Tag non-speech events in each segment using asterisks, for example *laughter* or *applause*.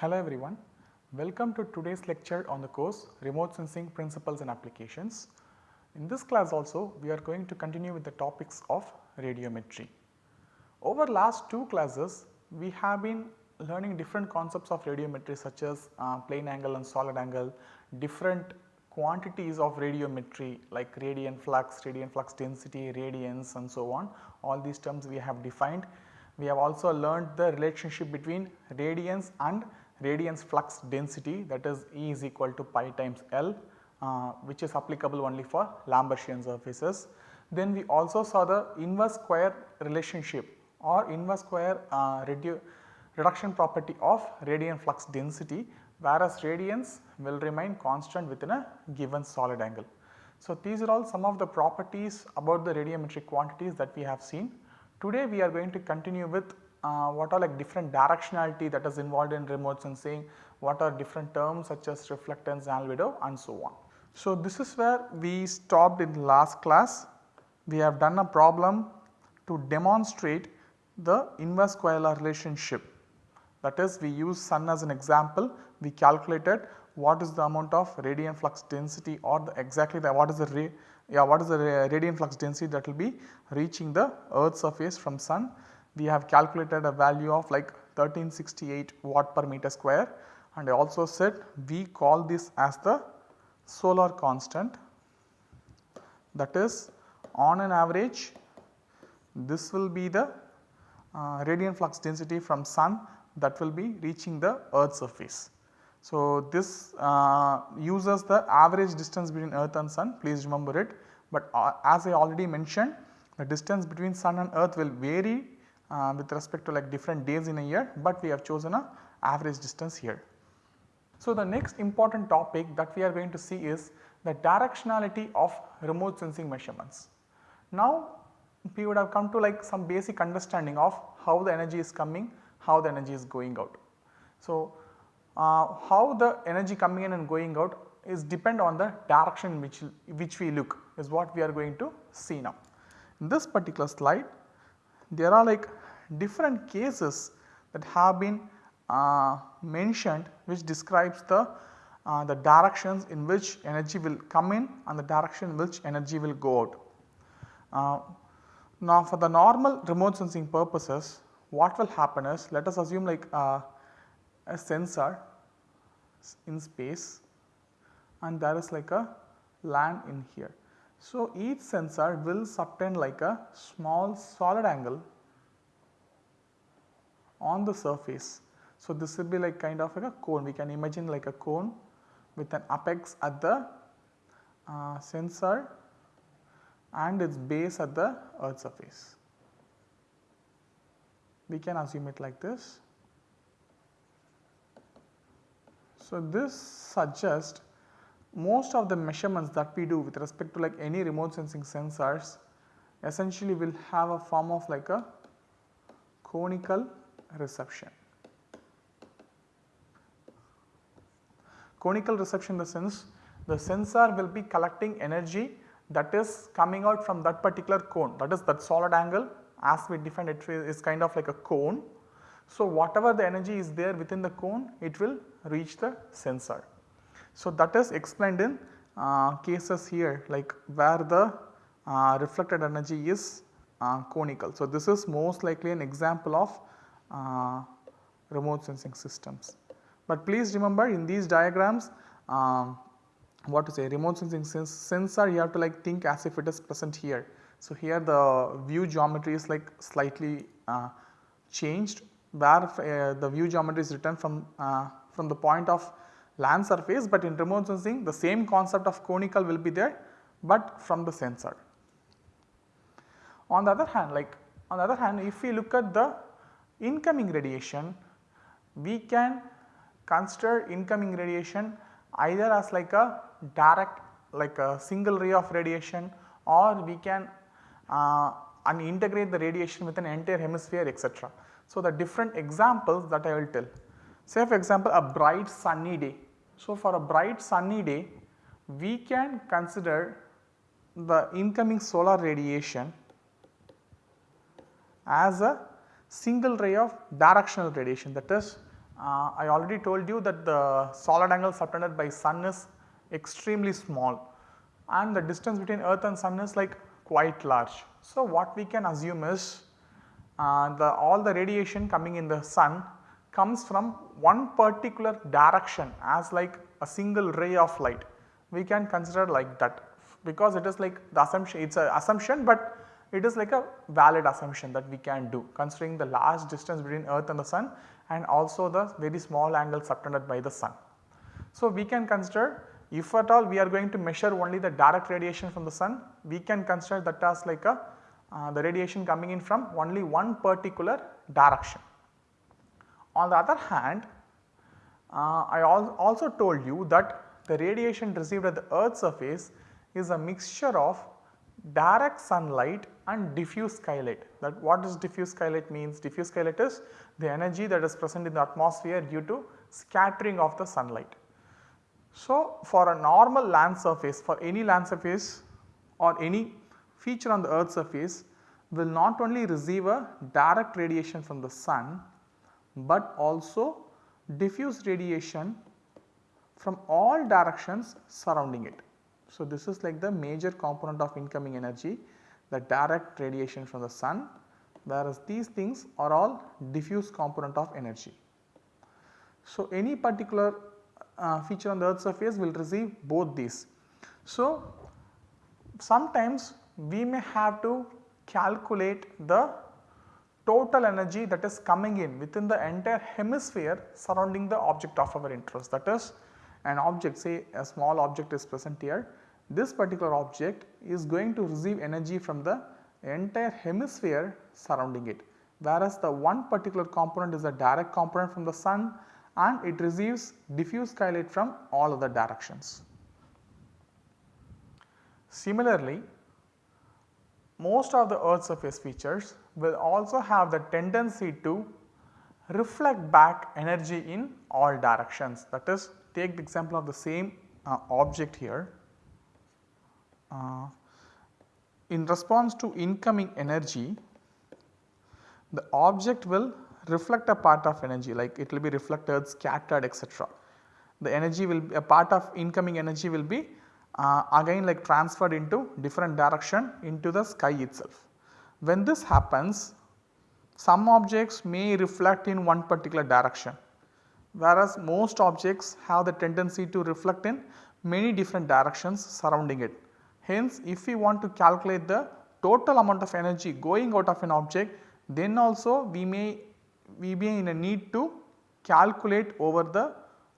Hello everyone, welcome to today's lecture on the course Remote Sensing Principles and Applications. In this class also we are going to continue with the topics of radiometry. Over last two classes we have been learning different concepts of radiometry such as uh, plane angle and solid angle, different quantities of radiometry like radiant flux, radiant flux density, radiance and so on. All these terms we have defined. We have also learned the relationship between radiance and radiance flux density that is E is equal to pi times L uh, which is applicable only for Lambertian surfaces. Then we also saw the inverse square relationship or inverse square uh, redu reduction property of radiant flux density whereas radiance will remain constant within a given solid angle. So, these are all some of the properties about the radiometric quantities that we have seen. Today we are going to continue with uh, what are like different directionality that is involved in remote sensing, what are different terms such as reflectance, albedo and so on. So, this is where we stopped in last class. We have done a problem to demonstrate the inverse square relationship that is we use sun as an example we calculated what is the amount of radiant flux density or the exactly the what is the yeah what is the radiant flux density that will be reaching the earth surface from sun. We have calculated a value of like 1368 watt per meter square. And I also said we call this as the solar constant. That is on an average this will be the uh, radiant flux density from sun that will be reaching the earth surface. So, this uh, uses the average distance between earth and sun. Please remember it, but uh, as I already mentioned the distance between sun and earth will vary uh, with respect to like different days in a year, but we have chosen a average distance here. So, the next important topic that we are going to see is the directionality of remote sensing measurements. Now, we would have come to like some basic understanding of how the energy is coming how the energy is going out. So, uh, how the energy coming in and going out is depend on the direction which, which we look is what we are going to see now. In this particular slide there are like different cases that have been uh, mentioned which describes the uh, the directions in which energy will come in and the direction in which energy will go out. Uh, now for the normal remote sensing purposes what will happen is let us assume like uh, a sensor in space and there is like a land in here. So, each sensor will subtend like a small solid angle on the surface. So, this will be like kind of like a cone we can imagine like a cone with an apex at the uh, sensor and its base at the earth surface we can assume it like this. So, this suggests most of the measurements that we do with respect to like any remote sensing sensors essentially will have a form of like a conical reception. Conical reception in the sense the sensor will be collecting energy that is coming out from that particular cone that is that solid angle as we defined it is kind of like a cone. So, whatever the energy is there within the cone it will reach the sensor. So, that is explained in uh, cases here like where the uh, reflected energy is uh, conical. So, this is most likely an example of remote sensing systems. But please remember in these diagrams um, what to say remote sensing sensor you have to like think as if it is present here so, here the view geometry is like slightly uh, changed where uh, the view geometry is written from, uh, from the point of land surface, but in remote sensing the same concept of conical will be there, but from the sensor. On the other hand like on the other hand if we look at the incoming radiation, we can consider incoming radiation either as like a direct like a single ray of radiation or we can uh, and integrate the radiation with an entire hemisphere etc. So, the different examples that I will tell. Say for example, a bright sunny day. So, for a bright sunny day we can consider the incoming solar radiation as a single ray of directional radiation that is uh, I already told you that the solid angle subtended by sun is extremely small and the distance between earth and sun is like quite large. So, what we can assume is uh, the all the radiation coming in the sun comes from one particular direction as like a single ray of light. We can consider like that because it is like the assumption it is a assumption, but it is like a valid assumption that we can do considering the large distance between earth and the sun and also the very small angle subtended by the sun. So, we can consider if at all we are going to measure only the direct radiation from the sun, we can consider that as like a uh, the radiation coming in from only one particular direction. On the other hand, uh, I al also told you that the radiation received at the earth surface is a mixture of direct sunlight and diffuse skylight. That what does diffuse skylight means? Diffuse skylight is the energy that is present in the atmosphere due to scattering of the sunlight. So, for a normal land surface for any land surface or any feature on the earth surface will not only receive a direct radiation from the sun, but also diffuse radiation from all directions surrounding it. So, this is like the major component of incoming energy the direct radiation from the sun whereas these things are all diffuse component of energy. So, any particular uh, feature on the earth surface will receive both these. So, sometimes we may have to calculate the total energy that is coming in within the entire hemisphere surrounding the object of our interest that is an object say a small object is present here this particular object is going to receive energy from the entire hemisphere surrounding it whereas the one particular component is a direct component from the sun and it receives diffuse skylight from all other directions. Similarly, most of the earth surface features will also have the tendency to reflect back energy in all directions that is take the example of the same uh, object here uh, in response to incoming energy the object will reflect a part of energy like it will be reflected, scattered etc. The energy will be a part of incoming energy will be uh, again like transferred into different direction into the sky itself. When this happens some objects may reflect in one particular direction whereas most objects have the tendency to reflect in many different directions surrounding it. Hence, if we want to calculate the total amount of energy going out of an object then also we may we be in a need to calculate over the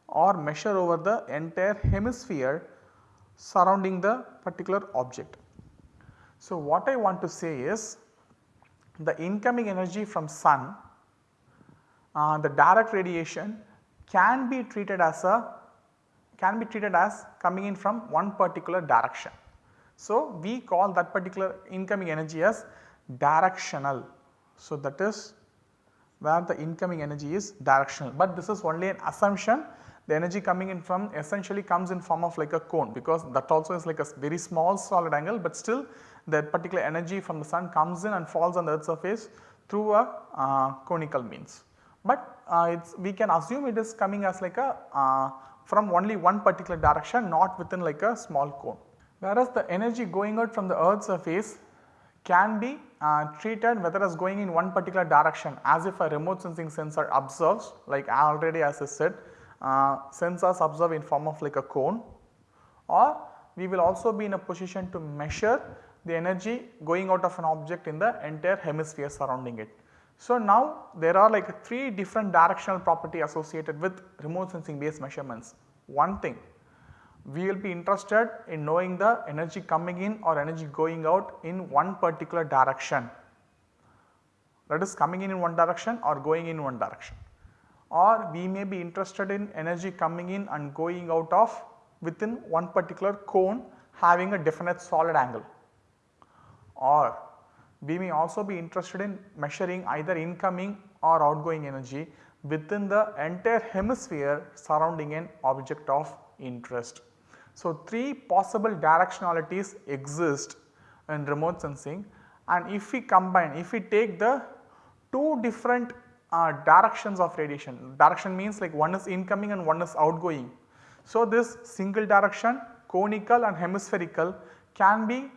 or measure over the entire hemisphere surrounding the particular object. So, what I want to say is the incoming energy from sun uh, the direct radiation can be treated as a can be treated as coming in from one particular direction. So, we call that particular incoming energy as directional. So, that is where the incoming energy is directional, but this is only an assumption the energy coming in from essentially comes in form of like a cone because that also is like a very small solid angle, but still that particular energy from the sun comes in and falls on the earth surface through a uh, conical means. But uh, we can assume it is coming as like a uh, from only one particular direction not within like a small cone whereas the energy going out from the earth surface can be uh, treated whether as going in one particular direction as if a remote sensing sensor observes like already as I said uh, sensors observe in form of like a cone or we will also be in a position to measure the energy going out of an object in the entire hemisphere surrounding it. So, now there are like 3 different directional property associated with remote sensing based measurements. One thing we will be interested in knowing the energy coming in or energy going out in one particular direction. That is coming in in one direction or going in one direction. Or we may be interested in energy coming in and going out of within one particular cone having a definite solid angle. Or we may also be interested in measuring either incoming or outgoing energy within the entire hemisphere surrounding an object of interest. So, 3 possible directionalities exist in remote sensing and if we combine, if we take the 2 different uh, directions of radiation. Direction means like one is incoming and one is outgoing. So, this single direction, conical and hemispherical can be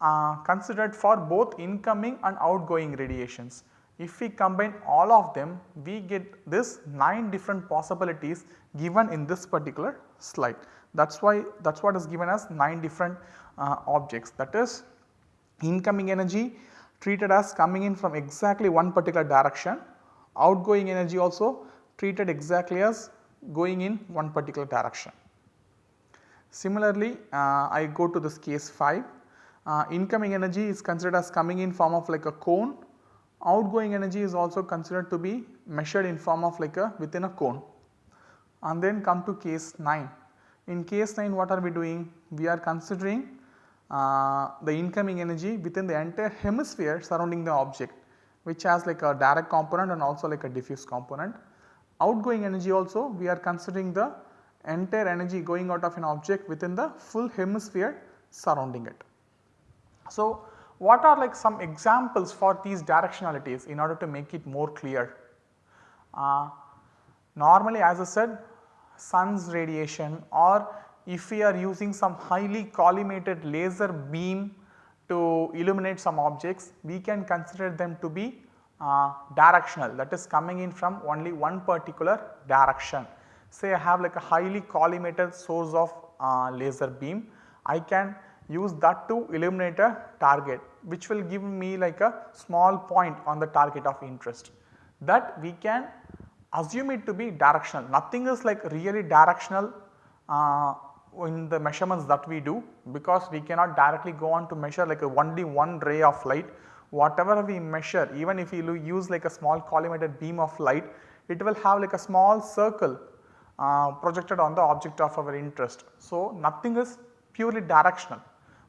uh, considered for both incoming and outgoing radiations. If we combine all of them, we get this 9 different possibilities given in this particular slide. That is why that is what is given as 9 different uh, objects that is incoming energy treated as coming in from exactly one particular direction, outgoing energy also treated exactly as going in one particular direction. Similarly, uh, I go to this case 5, uh, incoming energy is considered as coming in form of like a cone, outgoing energy is also considered to be measured in form of like a within a cone. And then come to case 9. In case 9 what are we doing? We are considering uh, the incoming energy within the entire hemisphere surrounding the object which has like a direct component and also like a diffuse component. Outgoing energy also we are considering the entire energy going out of an object within the full hemisphere surrounding it. So, what are like some examples for these directionalities in order to make it more clear? Uh, normally as I said sun's radiation or if we are using some highly collimated laser beam to illuminate some objects, we can consider them to be uh, directional that is coming in from only one particular direction. Say I have like a highly collimated source of uh, laser beam, I can use that to illuminate a target which will give me like a small point on the target of interest that we can assume it to be directional. Nothing is like really directional uh, in the measurements that we do because we cannot directly go on to measure like a only one ray of light. Whatever we measure even if you use like a small collimated beam of light it will have like a small circle uh, projected on the object of our interest. So, nothing is purely directional.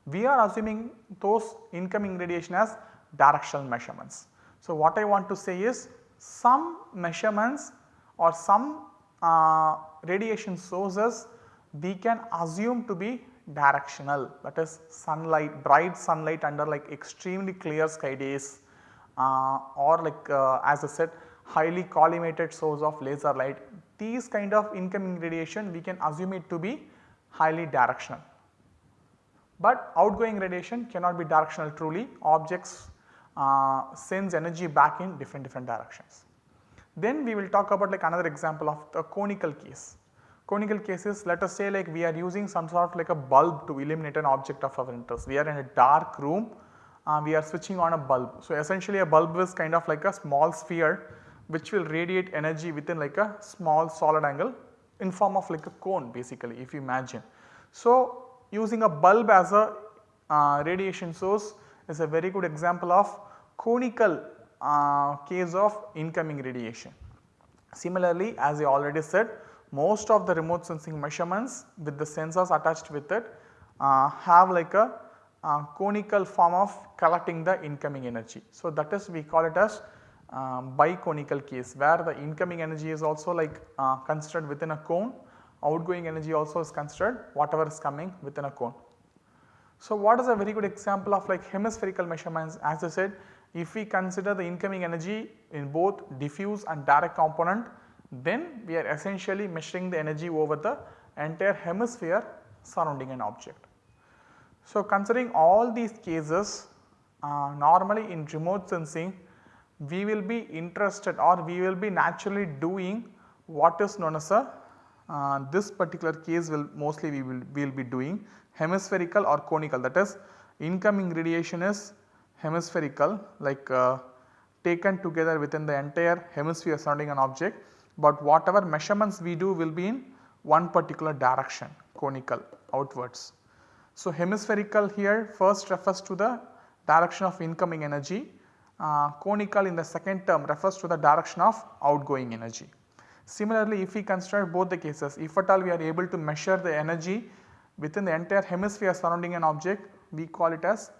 We are assuming those incoming radiation as directional measurements. So, what I want to say is some measurements or some uh, radiation sources we can assume to be directional that is sunlight bright sunlight under like extremely clear sky days uh, or like uh, as I said highly collimated source of laser light these kind of incoming radiation we can assume it to be highly directional. But outgoing radiation cannot be directional truly objects uh, sends energy back in different different directions. Then we will talk about like another example of the conical case conical cases let us say like we are using some sort of like a bulb to illuminate an object of our interest. We are in a dark room, uh, we are switching on a bulb. So, essentially a bulb is kind of like a small sphere which will radiate energy within like a small solid angle in form of like a cone basically if you imagine. So, using a bulb as a uh, radiation source is a very good example of conical uh, case of incoming radiation. Similarly, as I already said most of the remote sensing measurements with the sensors attached with it uh, have like a uh, conical form of collecting the incoming energy. So, that is we call it as um, biconical case where the incoming energy is also like uh, considered within a cone, outgoing energy also is considered whatever is coming within a cone. So, what is a very good example of like hemispherical measurements as I said if we consider the incoming energy in both diffuse and direct component then we are essentially measuring the energy over the entire hemisphere surrounding an object. So, considering all these cases uh, normally in remote sensing we will be interested or we will be naturally doing what is known as a uh, this particular case will mostly we will, will be doing hemispherical or conical that is incoming radiation is hemispherical like uh, taken together within the entire hemisphere surrounding an object but whatever measurements we do will be in one particular direction conical outwards. So, hemispherical here first refers to the direction of incoming energy, uh, conical in the second term refers to the direction of outgoing energy. Similarly, if we consider both the cases, if at all we are able to measure the energy within the entire hemisphere surrounding an object, we call it as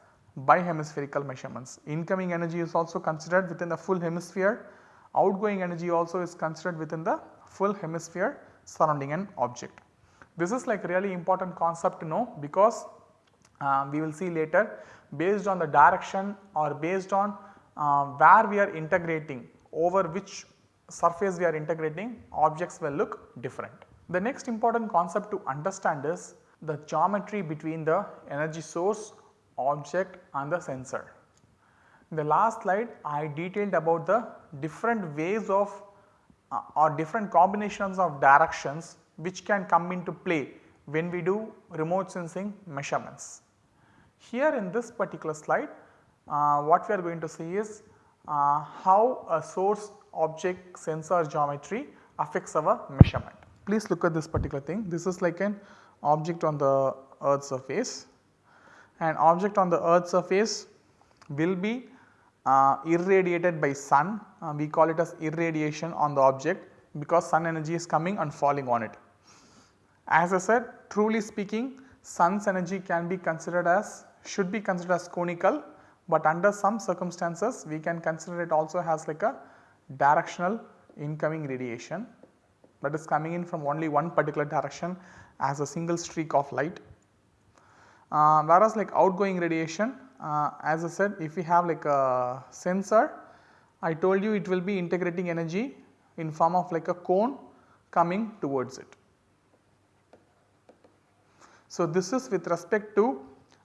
bihemispherical measurements. Incoming energy is also considered within the full hemisphere outgoing energy also is considered within the full hemisphere surrounding an object. This is like really important concept to know because uh, we will see later based on the direction or based on uh, where we are integrating over which surface we are integrating objects will look different. The next important concept to understand is the geometry between the energy source, object and the sensor. In the last slide I detailed about the different ways of uh, or different combinations of directions which can come into play when we do remote sensing measurements. Here in this particular slide uh, what we are going to see is uh, how a source object sensor geometry affects our measurement. Please look at this particular thing. This is like an object on the earth surface. An object on the earth surface will be uh, irradiated by sun. Uh, we call it as irradiation on the object because sun energy is coming and falling on it. As I said truly speaking sun's energy can be considered as should be considered as conical but under some circumstances we can consider it also has like a directional incoming radiation that is coming in from only one particular direction as a single streak of light. Uh, whereas like outgoing radiation uh, as I said if we have like a sensor I told you it will be integrating energy in form of like a cone coming towards it. So, this is with respect to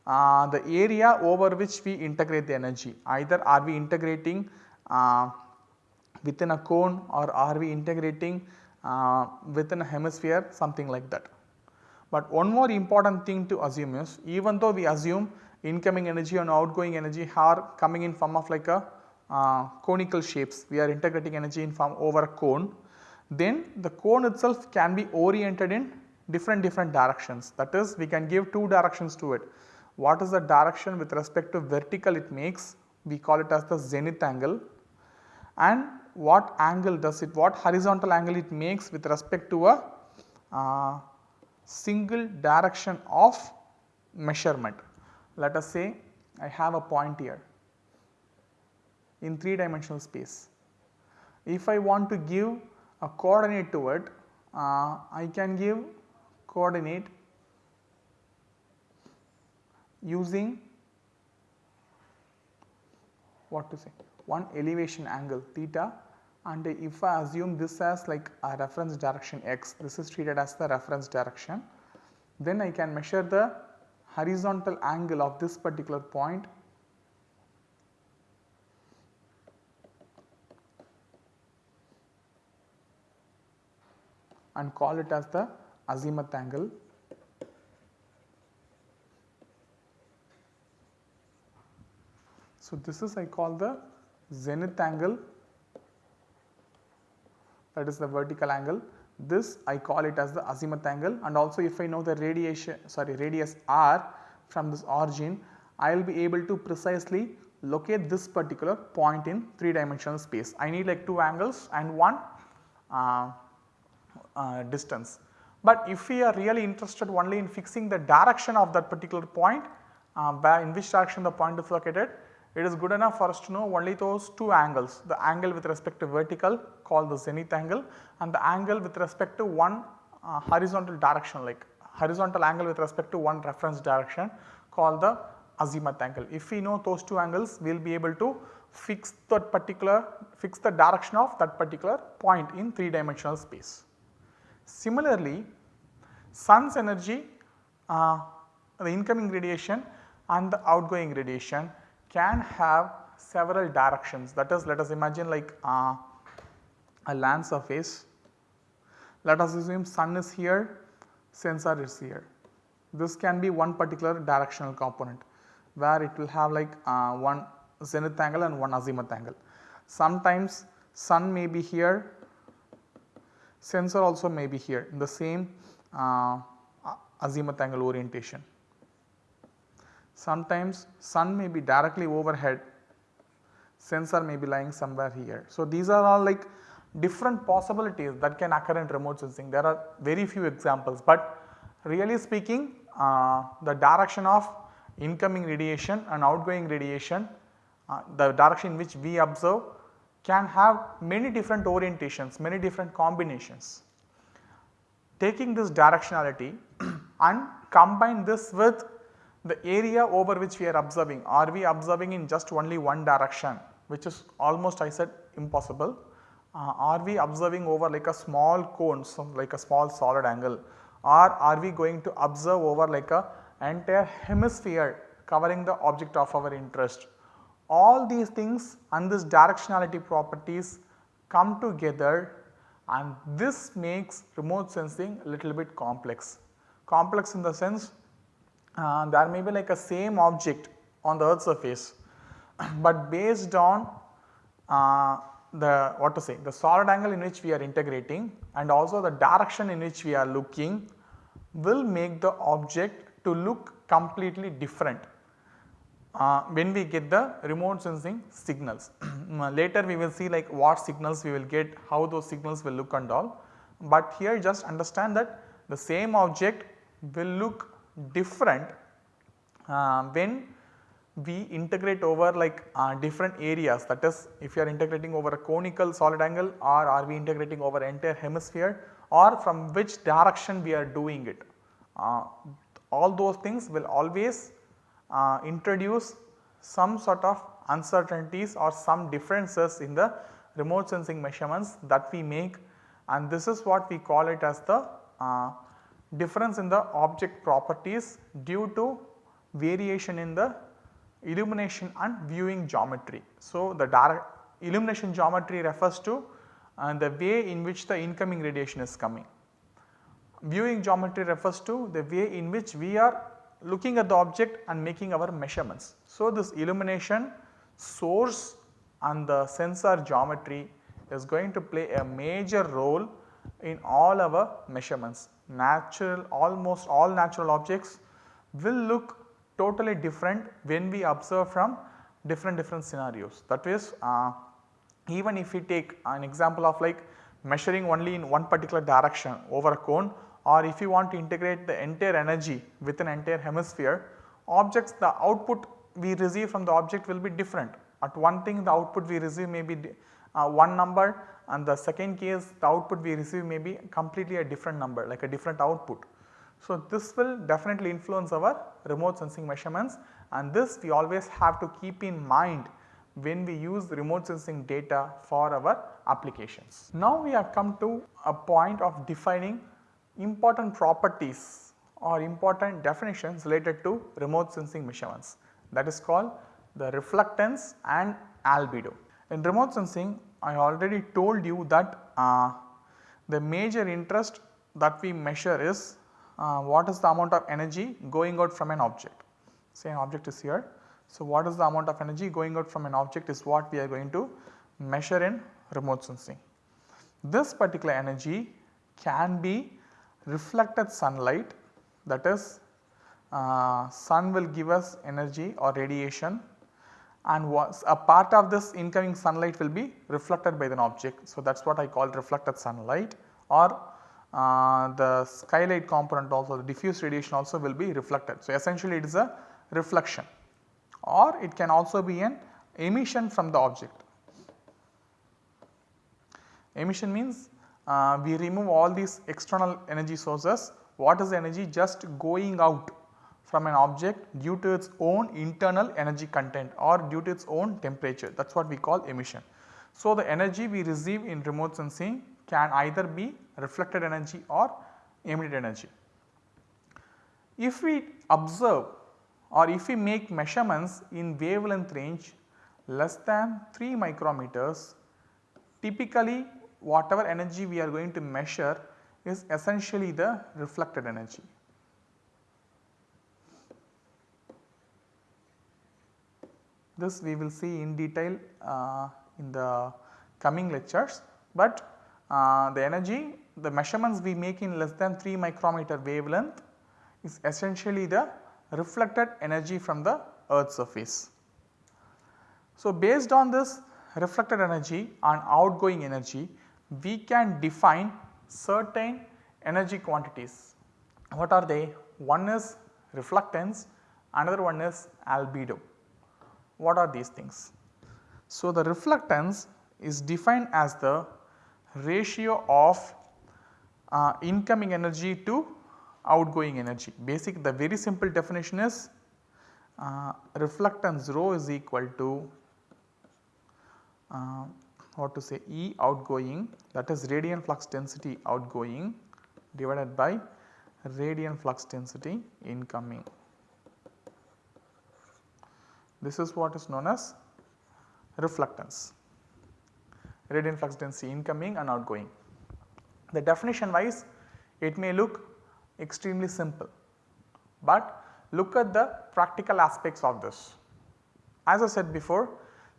uh, the area over which we integrate the energy either are we integrating uh, within a cone or are we integrating uh, within a hemisphere something like that. But one more important thing to assume is even though we assume incoming energy and outgoing energy are coming in form of like a uh, conical shapes we are integrating energy in form over a cone then the cone itself can be oriented in different different directions. That is we can give two directions to it. What is the direction with respect to vertical it makes? We call it as the zenith angle. And what angle does it what horizontal angle it makes with respect to a uh, single direction of measurement. Let us say I have a point here in 3 dimensional space. If I want to give a coordinate to it, uh, I can give coordinate using what to say one elevation angle theta and if I assume this as like a reference direction x this is treated as the reference direction then I can measure the horizontal angle of this particular point. And call it as the azimuth angle. So, this is I call the zenith angle that is the vertical angle. This I call it as the azimuth angle and also if I know the radiation sorry radius r from this origin I will be able to precisely locate this particular point in 3 dimensional space. I need like 2 angles and 1 uh, uh, distance. But if we are really interested only in fixing the direction of that particular point uh, in which direction the point is located it is good enough for us to know only those two angles the angle with respect to vertical called the zenith angle and the angle with respect to one uh, horizontal direction like horizontal angle with respect to one reference direction called the azimuth angle. If we know those two angles we will be able to fix that particular fix the direction of that particular point in 3 dimensional space. Similarly, sun's energy uh, the incoming radiation and the outgoing radiation can have several directions that is let us imagine like uh, a land surface. Let us assume sun is here, sensor is here. This can be one particular directional component where it will have like uh, one zenith angle and one azimuth angle. Sometimes sun may be here, sensor also may be here in the same uh, azimuth angle orientation. Sometimes sun may be directly overhead, sensor may be lying somewhere here. So, these are all like different possibilities that can occur in remote sensing. There are very few examples, but really speaking uh, the direction of incoming radiation and outgoing radiation, uh, the direction in which we observe can have many different orientations, many different combinations. Taking this directionality *clears throat* and combine this with the area over which we are observing are we observing in just only one direction which is almost I said impossible uh, are we observing over like a small cone like a small solid angle or are we going to observe over like a entire hemisphere covering the object of our interest. All these things and this directionality properties come together and this makes remote sensing a little bit complex. Complex in the sense uh, there may be like a same object on the earth surface, *clears throat* but based on uh, the what to say the solid angle in which we are integrating and also the direction in which we are looking will make the object to look completely different uh, when we get the remote sensing signals. *clears throat* Later we will see like what signals we will get, how those signals will look and all. But here just understand that the same object will look different uh, when we integrate over like uh, different areas that is if you are integrating over a conical solid angle or are we integrating over entire hemisphere or from which direction we are doing it. Uh, all those things will always uh, introduce some sort of uncertainties or some differences in the remote sensing measurements that we make and this is what we call it as the uh, difference in the object properties due to variation in the illumination and viewing geometry. So, the direct illumination geometry refers to uh, the way in which the incoming radiation is coming. Viewing geometry refers to the way in which we are looking at the object and making our measurements. So, this illumination source and the sensor geometry is going to play a major role in all our measurements. Natural almost all natural objects will look totally different when we observe from different different scenarios. That is uh, even if we take an example of like measuring only in one particular direction over a cone or if you want to integrate the entire energy with an entire hemisphere objects the output we receive from the object will be different. At one thing the output we receive may be uh, one number and the second case the output we receive may be completely a different number like a different output. So, this will definitely influence our remote sensing measurements and this we always have to keep in mind when we use remote sensing data for our applications. Now we have come to a point of defining important properties or important definitions related to remote sensing measurements that is called the reflectance and albedo. In remote sensing I already told you that uh, the major interest that we measure is uh, what is the amount of energy going out from an object. Say an object is here. So, what is the amount of energy going out from an object is what we are going to measure in remote sensing. This particular energy can be reflected sunlight that is uh, sun will give us energy or radiation and was a part of this incoming sunlight will be reflected by an object. So, that is what I call reflected sunlight or uh, the skylight component also the diffuse radiation also will be reflected. So, essentially it is a reflection or it can also be an emission from the object. Emission means uh, we remove all these external energy sources what is the energy just going out from an object due to its own internal energy content or due to its own temperature that is what we call emission. So, the energy we receive in remote sensing can either be reflected energy or emitted energy. If we observe or if we make measurements in wavelength range less than 3 micrometers typically whatever energy we are going to measure is essentially the reflected energy. This we will see in detail uh, in the coming lectures, but uh, the energy the measurements we make in less than 3 micrometer wavelength is essentially the reflected energy from the earth surface. So, based on this reflected energy and outgoing energy we can define certain energy quantities. What are they? One is reflectance, another one is albedo. What are these things? So, the reflectance is defined as the ratio of uh, incoming energy to outgoing energy. Basic the very simple definition is uh, reflectance rho is equal to uh, what to say E outgoing that is radiant flux density outgoing divided by radiant flux density incoming. This is what is known as reflectance, radiant flux density incoming and outgoing. The definition wise it may look extremely simple, but look at the practical aspects of this. As I said before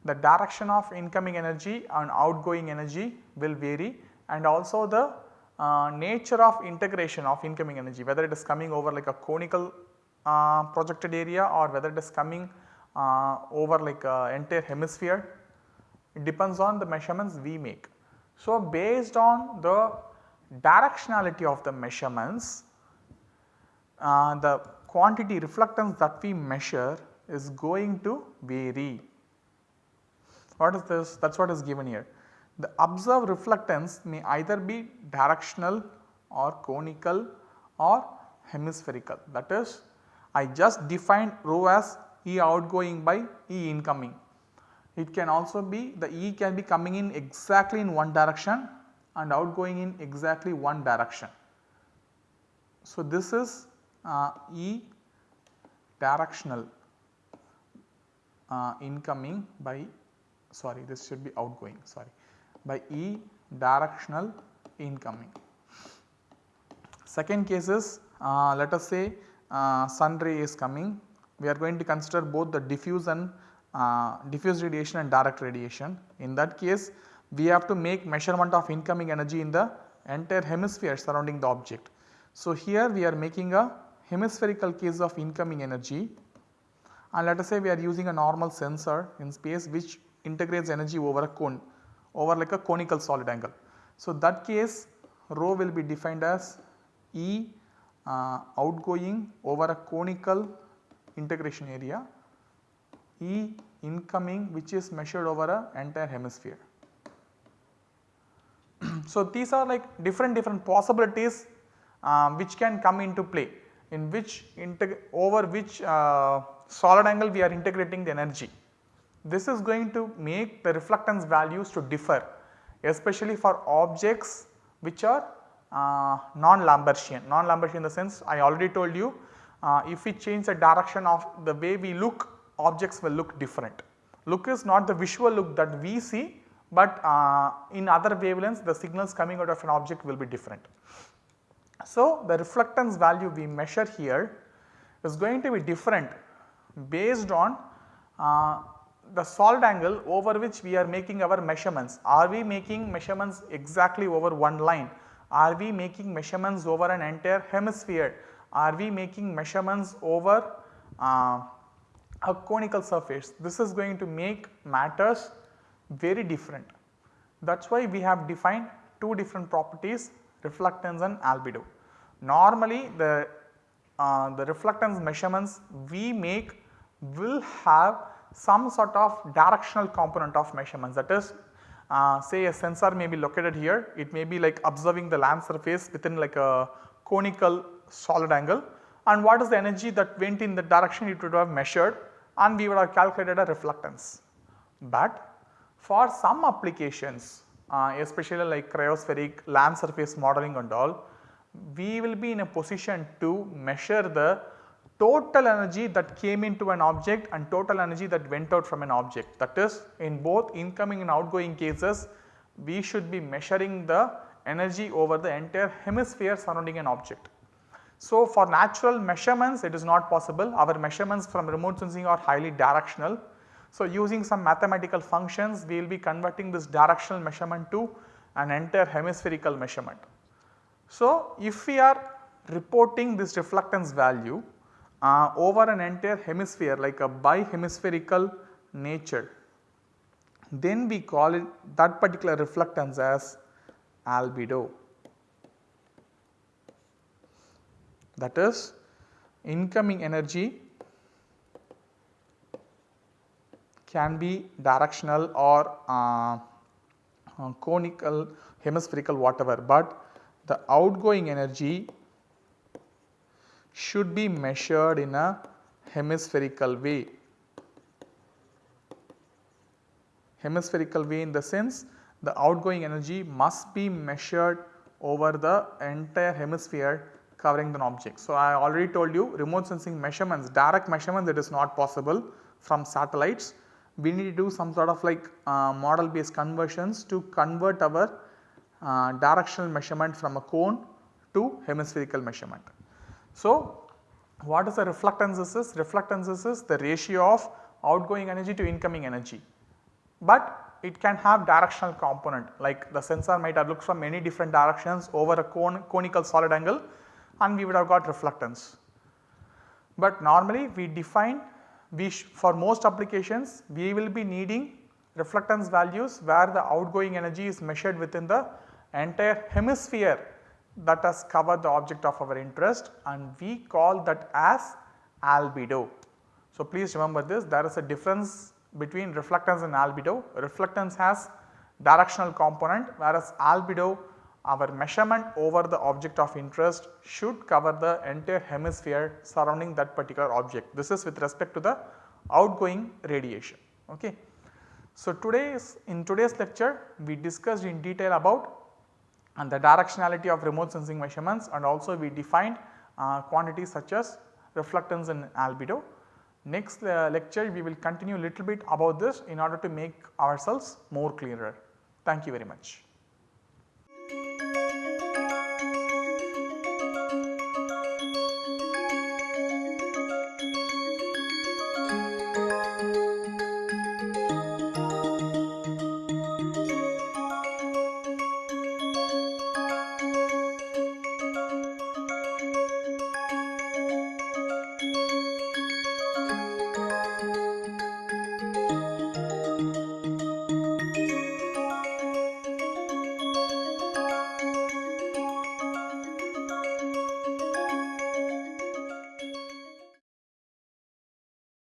the direction of incoming energy and outgoing energy will vary and also the uh, nature of integration of incoming energy whether it is coming over like a conical uh, projected area or whether it is coming uh, over like a entire hemisphere it depends on the measurements we make. So, based on the directionality of the measurements uh, the quantity reflectance that we measure is going to vary. What is this? That is what is given here. The observed reflectance may either be directional or conical or hemispherical that is I just defined rho as E outgoing by E incoming. It can also be the E can be coming in exactly in one direction and outgoing in exactly one direction. So, this is uh, E directional uh, incoming by sorry this should be outgoing sorry by E directional incoming. Second case is uh, let us say uh, sun ray is coming we are going to consider both the diffuse and uh, diffuse radiation and direct radiation. In that case we have to make measurement of incoming energy in the entire hemisphere surrounding the object. So, here we are making a hemispherical case of incoming energy and let us say we are using a normal sensor in space which integrates energy over a cone over like a conical solid angle. So, that case rho will be defined as E uh, outgoing over a conical integration area, E incoming which is measured over a entire hemisphere. *clears throat* so, these are like different different possibilities uh, which can come into play in which over which uh, solid angle we are integrating the energy. This is going to make the reflectance values to differ especially for objects which are uh, non-Lambertian. Non-Lambertian in the sense I already told you uh, if we change the direction of the way we look objects will look different. Look is not the visual look that we see but uh, in other wavelengths the signals coming out of an object will be different. So, the reflectance value we measure here is going to be different based on uh, the solid angle over which we are making our measurements. Are we making measurements exactly over one line? Are we making measurements over an entire hemisphere? Are we making measurements over uh, a conical surface? This is going to make matters very different. That is why we have defined two different properties reflectance and albedo. Normally the, uh, the reflectance measurements we make will have some sort of directional component of measurements that is uh, say a sensor may be located here it may be like observing the land surface within like a conical solid angle and what is the energy that went in the direction it would have measured and we would have calculated a reflectance. But for some applications uh, especially like cryospheric land surface modeling and all we will be in a position to measure the total energy that came into an object and total energy that went out from an object. That is in both incoming and outgoing cases we should be measuring the energy over the entire hemisphere surrounding an object. So, for natural measurements it is not possible our measurements from remote sensing are highly directional. So, using some mathematical functions we will be converting this directional measurement to an entire hemispherical measurement. So, if we are reporting this reflectance value uh, over an entire hemisphere like a bihemispherical nature then we call it that particular reflectance as albedo. That is incoming energy can be directional or uh, uh, conical, hemispherical whatever, but the outgoing energy should be measured in a hemispherical way. Hemispherical way in the sense the outgoing energy must be measured over the entire hemisphere covering the object. So, I already told you remote sensing measurements direct measurements it is not possible from satellites. We need to do some sort of like uh, model based conversions to convert our uh, directional measurement from a cone to hemispherical measurement. So, what is the reflectances is? Reflectances is the ratio of outgoing energy to incoming energy, but it can have directional component like the sensor might have looked from many different directions over a cone, conical solid angle and we would have got reflectance. But normally we define we for most applications we will be needing reflectance values where the outgoing energy is measured within the entire hemisphere that has covered the object of our interest and we call that as albedo. So, please remember this there is a difference between reflectance and albedo. Reflectance has directional component whereas albedo our measurement over the object of interest should cover the entire hemisphere surrounding that particular object. This is with respect to the outgoing radiation. Okay. So, today's in today's lecture we discussed in detail about and the directionality of remote sensing measurements and also we defined uh, quantities such as reflectance and albedo. Next uh, lecture we will continue a little bit about this in order to make ourselves more clearer. Thank you very much.